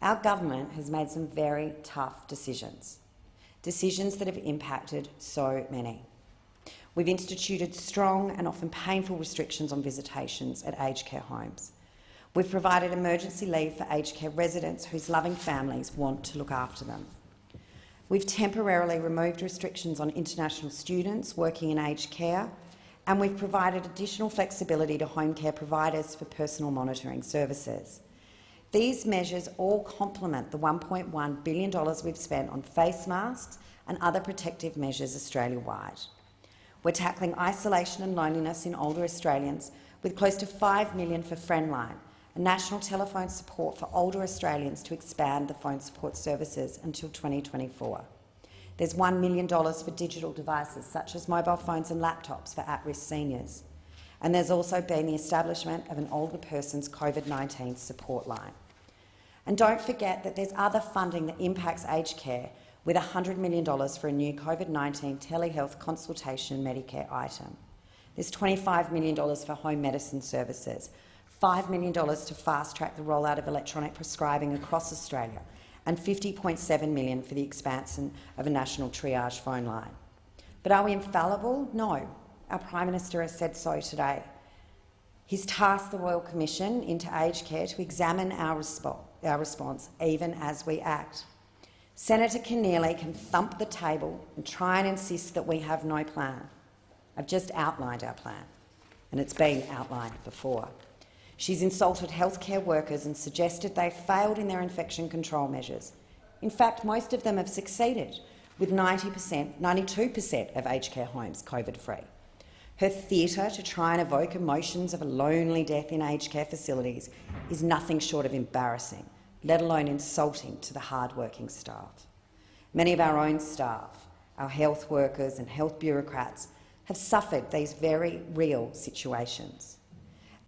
Speaker 7: Our government has made some very tough decisions, decisions that have impacted so many. We've instituted strong and often painful restrictions on visitations at aged care homes. We've provided emergency leave for aged care residents whose loving families want to look after them. We've temporarily removed restrictions on international students working in aged care, and we've provided additional flexibility to home care providers for personal monitoring services. These measures all complement the $1.1 billion we've spent on face masks and other protective measures Australia-wide. We're tackling isolation and loneliness in older Australians with close to 5 million for Friendline, a national telephone support for older Australians to expand the phone support services until 2024. There's $1 million for digital devices such as mobile phones and laptops for at-risk seniors. And there's also been the establishment of an older person's COVID-19 support line. And don't forget that there's other funding that impacts aged care with $100 million for a new COVID-19 telehealth consultation Medicare item. There's $25 million for home medicine services, $5 million to fast-track the rollout of electronic prescribing across Australia, and 50.7 million for the expansion of a national triage phone line. But are we infallible? No. Our Prime Minister has said so today. He's tasked the Royal Commission into aged care to examine our, resp our response, even as we act. Senator Keneally can thump the table and try and insist that we have no plan. I've just outlined our plan, and it's been outlined before. She's insulted healthcare workers and suggested they've failed in their infection control measures. In fact, most of them have succeeded, with 90%, 92% of aged care homes COVID-free. Her theatre to try and evoke emotions of a lonely death in aged care facilities is nothing short of embarrassing let alone insulting to the hard-working staff. Many of our own staff, our health workers and health bureaucrats, have suffered these very real situations.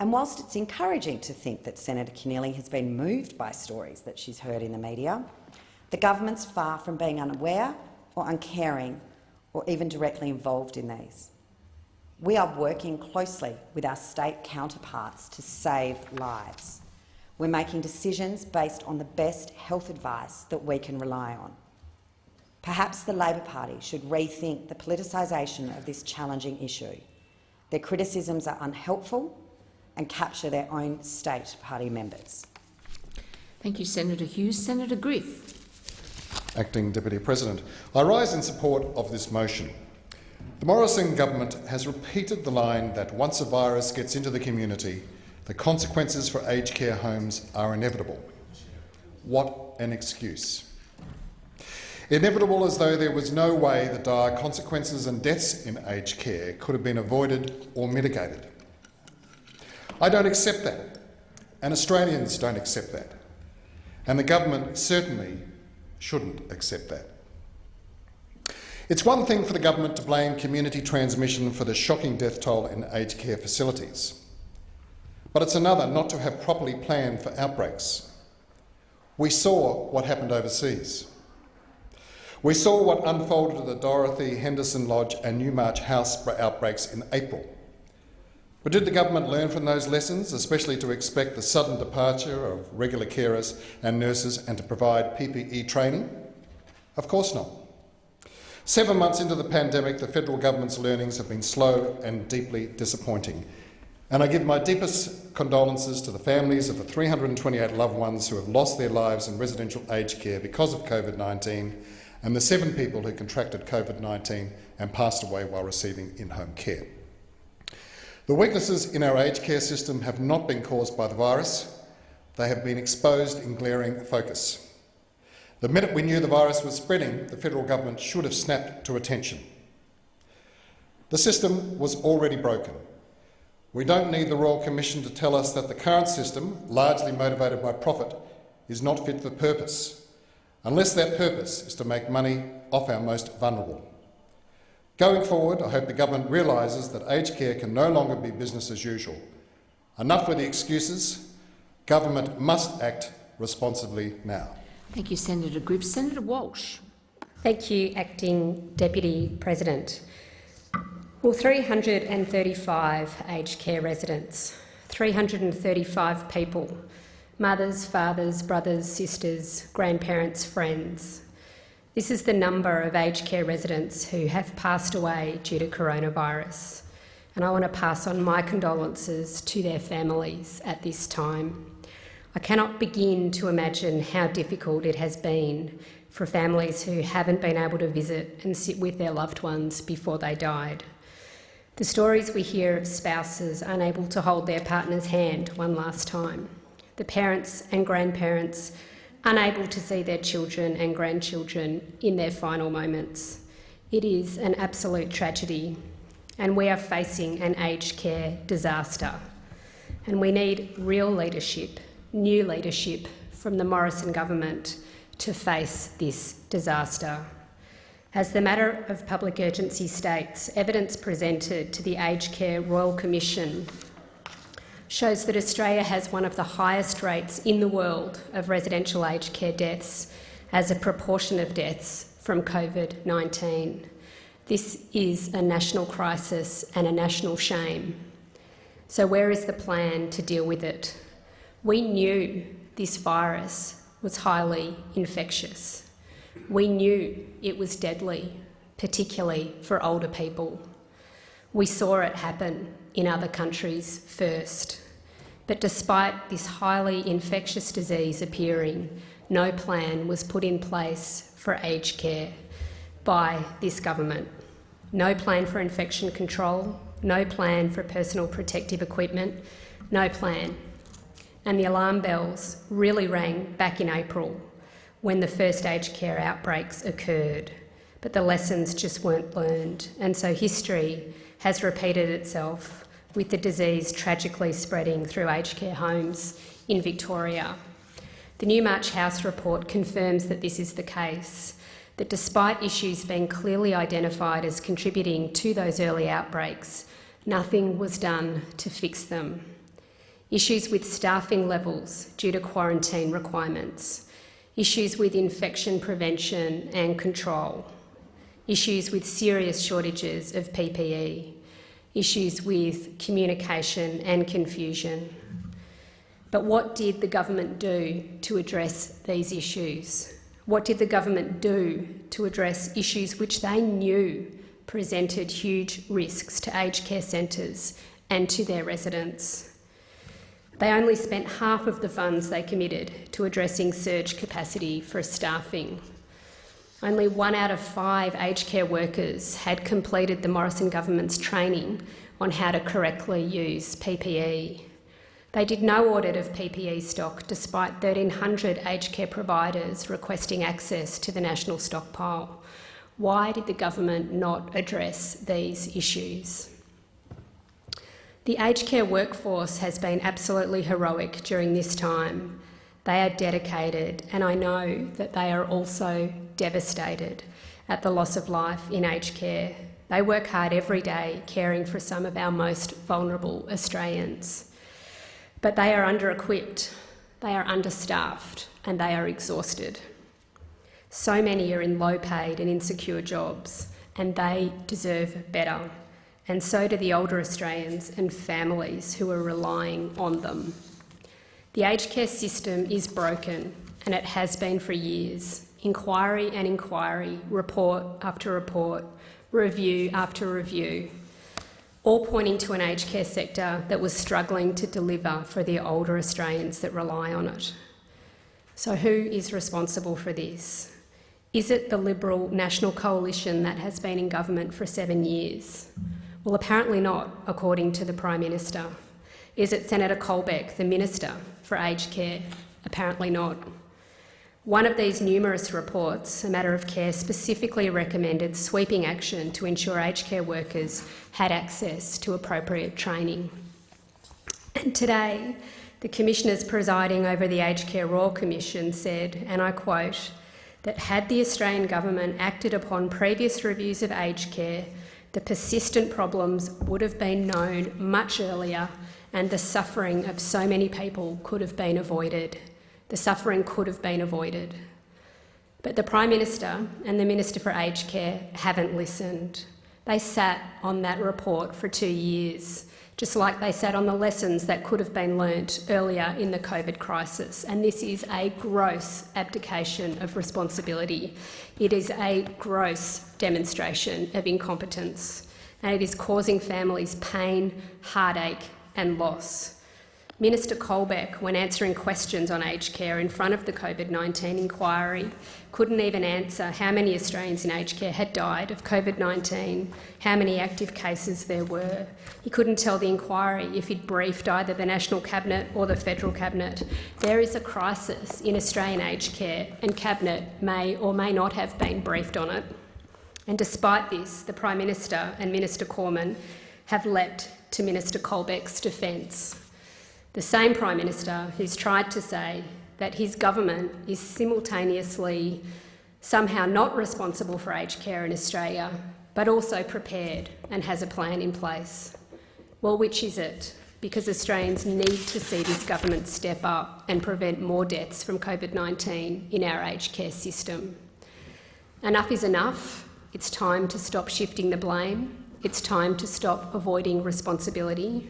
Speaker 7: And whilst it's encouraging to think that Senator Keneally has been moved by stories that she's heard in the media, the government's far from being unaware or uncaring or even directly involved in these. We are working closely with our state counterparts to save lives. We're making decisions based on the best health advice that we can rely on. Perhaps the Labor Party should rethink the politicisation of this challenging issue. Their criticisms are unhelpful and capture their own state party members.
Speaker 3: Thank you, Senator Hughes. Senator Griff.
Speaker 8: Acting Deputy President. I rise in support of this motion. The Morrison government has repeated the line that once a virus gets into the community, the consequences for aged care homes are inevitable. What an excuse. Inevitable as though there was no way the dire consequences and deaths in aged care could have been avoided or mitigated. I don't accept that, and Australians don't accept that, and the government certainly shouldn't accept that. It's one thing for the government to blame community transmission for the shocking death toll in aged care facilities, but it's another not to have properly planned for outbreaks. We saw what happened overseas. We saw what unfolded at the Dorothy Henderson Lodge and Newmarch House outbreaks in April. But did the government learn from those lessons, especially to expect the sudden departure of regular carers and nurses and to provide PPE training? Of course not. Seven months into the pandemic, the federal government's learnings have been slow and deeply disappointing. And I give my deepest condolences to the families of the 328 loved ones who have lost their lives in residential aged care because of COVID 19 and the seven people who contracted COVID-19 and passed away while receiving in-home care. The weaknesses in our aged care system have not been caused by the virus. They have been exposed in glaring focus. The minute we knew the virus was spreading, the federal government should have snapped to attention. The system was already broken. We don't need the Royal Commission to tell us that the current system, largely motivated by profit, is not fit for purpose unless that purpose is to make money off our most vulnerable. Going forward, I hope the government realises that aged care can no longer be business as usual. Enough with the excuses. Government must act responsibly now.
Speaker 3: Thank you, Senator Griff. Senator Walsh.
Speaker 9: Thank you, Acting Deputy President. Well, 335 aged care residents, 335 people mothers, fathers, brothers, sisters, grandparents, friends. This is the number of aged care residents who have passed away due to coronavirus. And I want to pass on my condolences to their families at this time. I cannot begin to imagine how difficult it has been for families who haven't been able to visit and sit with their loved ones before they died. The stories we hear of spouses unable to hold their partner's hand one last time the parents and grandparents unable to see their children and grandchildren in their final moments. It is an absolute tragedy, and we are facing an aged care disaster. And we need real leadership, new leadership from the Morrison government to face this disaster. As the matter of public urgency states, evidence presented to the Aged Care Royal Commission shows that Australia has one of the highest rates in the world of residential aged care deaths as a proportion of deaths from COVID 19. This is a national crisis and a national shame. So, where is the plan to deal with it? We knew this virus was highly infectious. We knew it was deadly, particularly for older people. We saw it happen in other countries first. But despite this highly infectious disease appearing, no plan was put in place for aged care by this government. No plan for infection control, no plan for personal protective equipment, no plan. And the alarm bells really rang back in April when the first aged care outbreaks occurred. But the lessons just weren't learned. And so history has repeated itself with the disease tragically spreading through aged care homes in Victoria. The Newmarch House report confirms that this is the case, that despite issues being clearly identified as contributing to those early outbreaks, nothing was done to fix them. Issues with staffing levels due to quarantine requirements, issues with infection prevention and control, issues with serious shortages of PPE, issues with communication and confusion. But what did the government do to address these issues? What did the government do to address issues which they knew presented huge risks to aged care centres and to their residents? They only spent half of the funds they committed to addressing surge capacity for staffing only one out of five aged care workers had completed the Morrison government's training on how to correctly use PPE. They did no audit of PPE stock despite 1,300 aged care providers requesting access to the national stockpile. Why did the government not address these issues? The aged care workforce has been absolutely heroic during this time. They are dedicated, and I know that they are also devastated at the loss of life in aged care. They work hard every day caring for some of our most vulnerable Australians. But they are under equipped, they are understaffed, and they are exhausted. So many are in low paid and insecure jobs, and they deserve better. And so do the older Australians and families who are relying on them. The aged care system is broken, and it has been for years. Inquiry and inquiry, report after report, review after review, all pointing to an aged care sector that was struggling to deliver for the older Australians that rely on it. So, who is responsible for this? Is it the Liberal National Coalition that has been in government for seven years? Well, apparently not, according to the Prime Minister. Is it Senator Colbeck, the Minister for Aged Care? Apparently not. One of these numerous reports, A Matter of Care, specifically recommended sweeping action to ensure aged care workers had access to appropriate training. And today, the commissioners presiding over the Aged Care Royal Commission said, and I quote, that had the Australian government acted upon previous reviews of aged care, the persistent problems would have been known much earlier and the suffering of so many people could have been avoided. The suffering could have been avoided. But the Prime Minister and the Minister for Aged Care haven't listened. They sat on that report for two years just like they sat on the lessons that could have been learnt earlier in the COVID crisis. And this is a gross abdication of responsibility. It is a gross demonstration of incompetence, and it is causing families pain, heartache, and loss. Minister Colbeck, when answering questions on aged care in front of the COVID 19 inquiry, couldn't even answer how many Australians in aged care had died of COVID 19, how many active cases there were. He couldn't tell the inquiry if he'd briefed either the National Cabinet or the Federal Cabinet. There is a crisis in Australian aged care, and Cabinet may or may not have been briefed on it. And despite this, the Prime Minister and Minister Cormann have leapt to Minister Colbeck's defence the same Prime Minister who's tried to say that his government is simultaneously somehow not responsible for aged care in Australia, but also prepared and has a plan in place. Well, which is it? Because Australians need to see this government step up and prevent more deaths from COVID 19 in our aged care system. Enough is enough. It's time to stop shifting the blame. It's time to stop avoiding responsibility.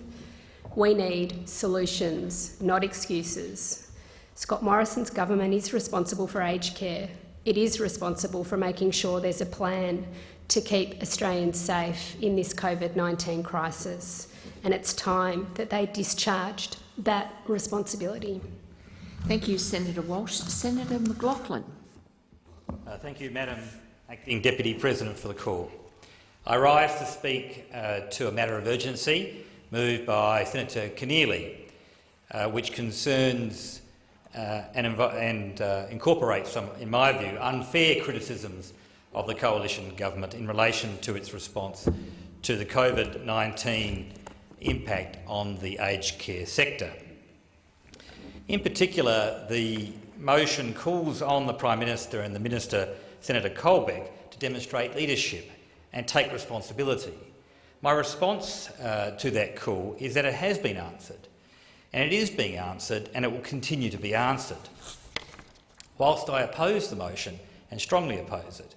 Speaker 9: We need solutions, not excuses. Scott Morrison's government is responsible for aged care. It is responsible for making sure there's a plan to keep Australians safe in this COVID 19 crisis. And it's time that they discharged that responsibility.
Speaker 3: Thank you, Senator Walsh. Senator McLachlan.
Speaker 10: Uh, thank you, Madam Acting Deputy President, for the call. I rise to speak uh, to a matter of urgency moved by Senator Keneally, uh, which concerns uh, and, and uh, incorporates some, in my view, unfair criticisms of the coalition government in relation to its response to the COVID-19 impact on the aged care sector. In particular, the motion calls on the Prime Minister and the Minister, Senator Colbeck, to demonstrate leadership and take responsibility my response uh, to that call is that it has been answered, and it is being answered, and it will continue to be answered. Whilst I oppose the motion and strongly oppose it,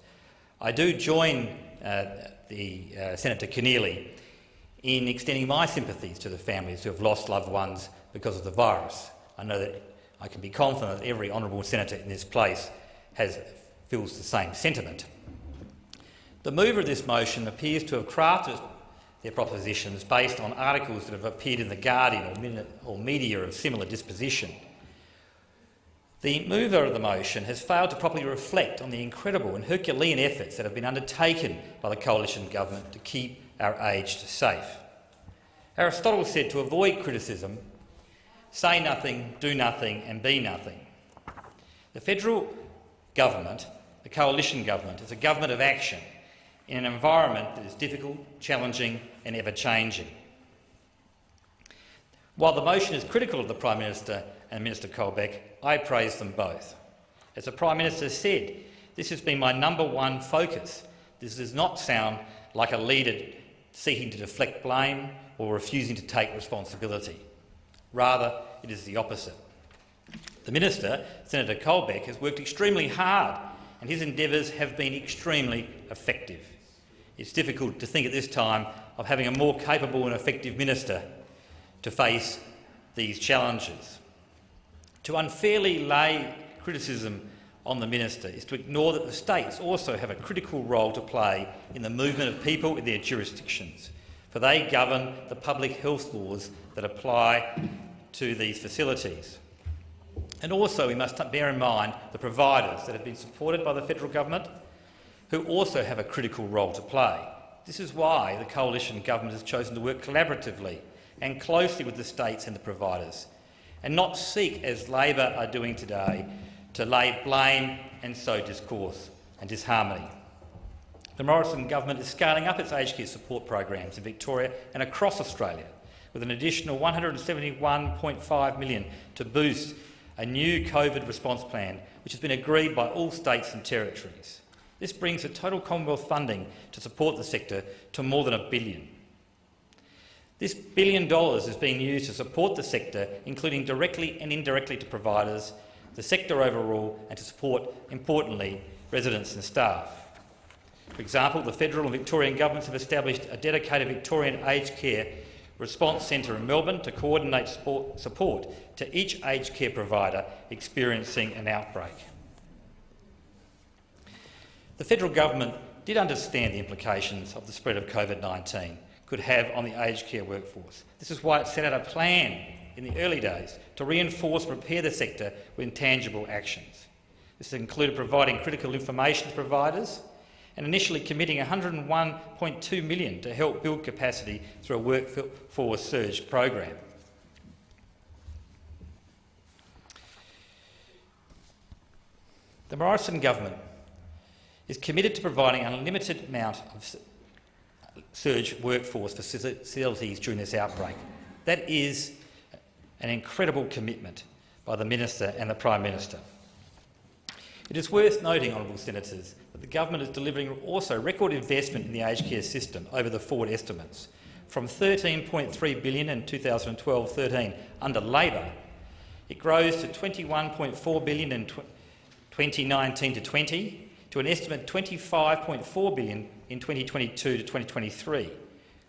Speaker 10: I do join uh, the uh, Senator Keneally in extending my sympathies to the families who have lost loved ones because of the virus. I know that I can be confident that every honourable senator in this place has, feels the same sentiment. The mover of this motion appears to have crafted their propositions based on articles that have appeared in The Guardian or, media of similar disposition. The mover of the motion has failed to properly reflect on the incredible and Herculean efforts that have been undertaken by the coalition government to keep our aged safe. Aristotle said to avoid criticism, say nothing, do nothing and be nothing. The federal government, the coalition government, is a government of action in an environment that is difficult, challenging and ever-changing. While the motion is critical of the Prime Minister and Minister Colbeck, I praise them both. As the Prime Minister said, this has been my number one focus. This does not sound like a leader seeking to deflect blame or refusing to take responsibility. Rather, it is the opposite. The Minister, Senator Colbeck, has worked extremely hard and his endeavours have been extremely effective. It's difficult to think at this time of having a more capable and effective minister to face these challenges. To unfairly lay criticism on the minister is to ignore that the states also have a critical role to play in the movement of people in their jurisdictions, for they govern the public health laws that apply to these facilities. And also we must bear in mind the providers that have been supported by the federal government, who also have a critical role to play. This is why the coalition government has chosen to work collaboratively and closely with the states and the providers, and not seek, as Labor are doing today, to lay blame and sow discourse and disharmony. The Morrison government is scaling up its aged care support programs in Victoria and across Australia, with an additional 171.5 million to boost a new COVID response plan, which has been agreed by all states and territories. This brings the total Commonwealth funding to support the sector to more than a billion. This billion dollars is being used to support the sector, including directly and indirectly to providers, the sector overall and to support, importantly, residents and staff. For example, the federal and Victorian governments have established a dedicated Victorian aged care response centre in Melbourne to coordinate support to each aged care provider experiencing an outbreak. The federal government did understand the implications of the spread of COVID-19 could have on the aged care workforce. This is why it set out a plan in the early days to reinforce and prepare the sector with tangible actions. This included providing critical information to providers and initially committing 101.2 million to help build capacity through a workforce surge program. The Morrison government is committed to providing an unlimited amount of surge workforce for facilities during this outbreak. That is an incredible commitment by the Minister and the Prime Minister. It is worth noting, honourable senators, that the government is delivering also record investment in the aged care system over the forward estimates, from 13.3 billion in 2012-13 under Labor, it grows to 21.4 billion in 2019-20, to an estimate 25.4 billion in 2022 to 2023.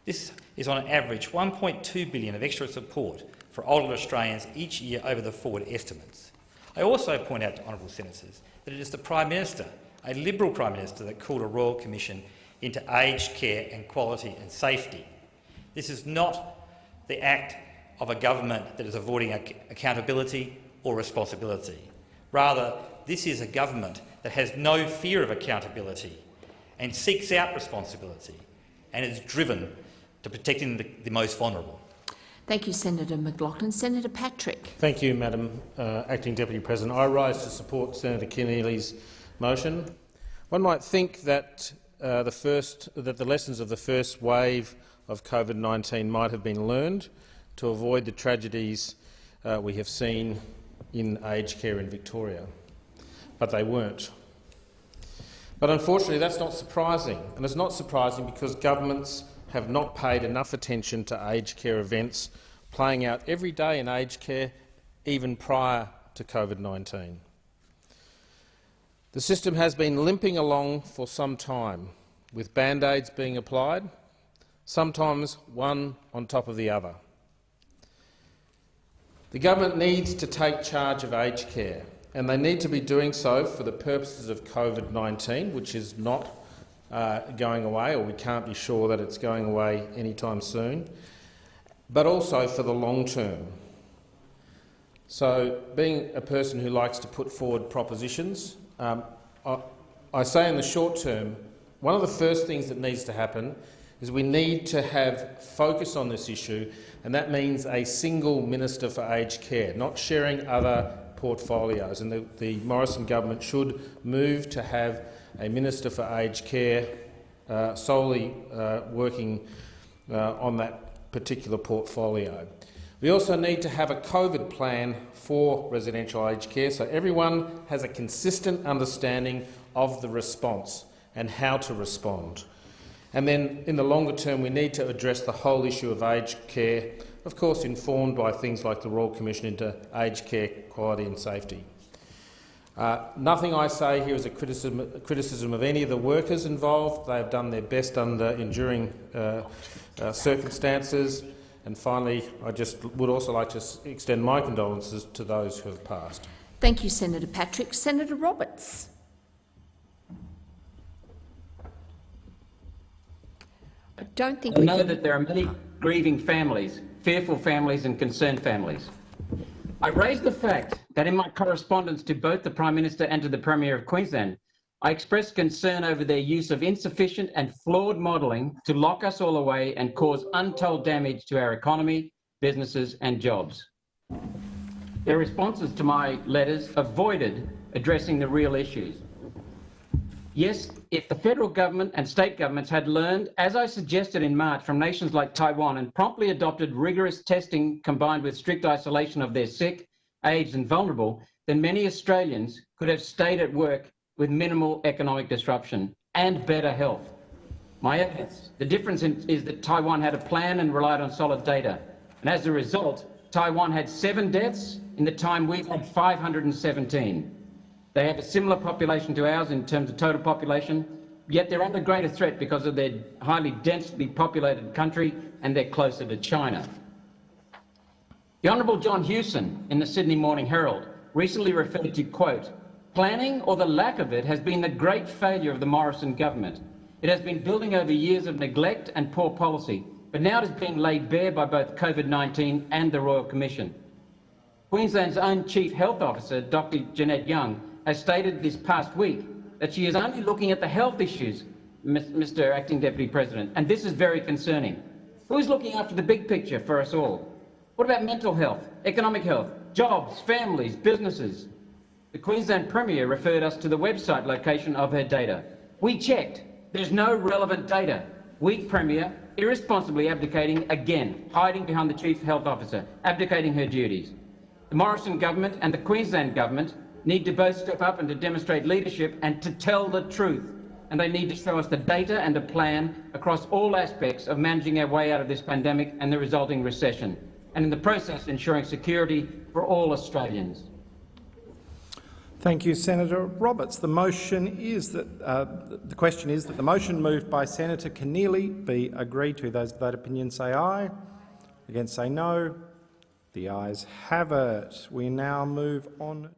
Speaker 10: This is on average 1.2 billion of extra support for older Australians each year over the forward estimates. I also point out to honourable senators that it is the Prime Minister, a Liberal Prime Minister, that called a Royal Commission into aged care and quality and safety. This is not the act of a government that is avoiding accountability or responsibility. Rather, this is a government that has no fear of accountability and seeks out responsibility and is driven to protecting the, the most vulnerable.
Speaker 3: Thank you, Senator McLachlan. Senator Patrick.
Speaker 11: Thank you, Madam uh, Acting Deputy President. I rise to support Senator Keneally's motion. One might think that, uh, the first, that the lessons of the first wave of COVID-19 might have been learned to avoid the tragedies uh, we have seen in aged care in Victoria, but they weren't. But unfortunately that's not surprising, and it's not surprising because governments have not paid enough attention to aged care events playing out every day in aged care, even prior to COVID-19. The system has been limping along for some time, with band-aids being applied, sometimes one on top of the other. The government needs to take charge of aged care, and they need to be doing so for the purposes of COVID-19, which is not uh, going away, or we can't be sure that it's going away anytime soon, but also for the long term. So, being a person who likes to put forward propositions, um, I, I say in the short term, one of the first things that needs to happen is we need to have focus on this issue, and that means a single minister for aged care, not sharing other portfolios. And the, the Morrison government should move to have a minister for aged care uh, solely uh, working uh, on that particular portfolio. We also need to have a COVID plan for residential aged care so everyone has a consistent understanding of the response and how to respond. And then in the longer term we need to address the whole issue of aged care, of course informed by things like the Royal Commission into Aged Care Quality and Safety. Uh, nothing I say here is a criticism, a criticism, of any of the workers involved. They have done their best under enduring uh, uh, circumstances. And finally, I just would also like to extend my condolences to those who have passed.
Speaker 3: Thank you, Senator Patrick. Senator Roberts. I don't think
Speaker 12: I
Speaker 3: we
Speaker 12: know
Speaker 3: can...
Speaker 12: that there are many grieving families, fearful families and concerned families. I raise the fact that in my correspondence to both the Prime Minister and to the Premier of Queensland, I expressed concern over their use of insufficient and flawed modelling to lock us all away and cause untold damage to our economy, businesses and jobs. Their responses to my letters avoided addressing the real issues. Yes, if the federal government and state governments had learned, as I suggested in March, from nations like Taiwan and promptly adopted rigorous testing combined with strict isolation of their sick, aged and vulnerable, then many Australians could have stayed at work with minimal economic disruption and better health. My evidence, the difference in, is that Taiwan had a plan and relied on solid data. And as a result, Taiwan had seven deaths in the time we've had 517. They have a similar population to ours in terms of total population, yet they're under greater threat because of their highly densely populated country and they're closer to China. The Honourable John Hewson in the Sydney Morning Herald recently referred to, quote, Planning, or the lack of it, has been the great failure of the Morrison government. It has been building over years of neglect and poor policy, but now it is being laid bare by both COVID-19 and the Royal Commission. Queensland's own Chief Health Officer, Dr Jeanette Young, has stated this past week that she is only looking at the health issues, Mr Acting Deputy President, and this is very concerning. Who's looking after the big picture for us all? What about mental health, economic health, jobs, families, businesses? The Queensland Premier referred us to the website location of her data. We checked. There's no relevant data. Weak Premier, irresponsibly abdicating again, hiding behind the Chief Health Officer, abdicating her duties. The Morrison government and the Queensland government need to both step up and to demonstrate leadership and to tell the truth. And they need to show us the data and a plan across all aspects of managing our way out of this pandemic and the resulting recession, and in the process ensuring security for all Australians.
Speaker 13: Thank you, Senator Roberts. The motion is that uh, the question is that the motion moved by Senator Keneally be agreed to. Those of that opinion say aye. Against say no. The ayes have it. We now move on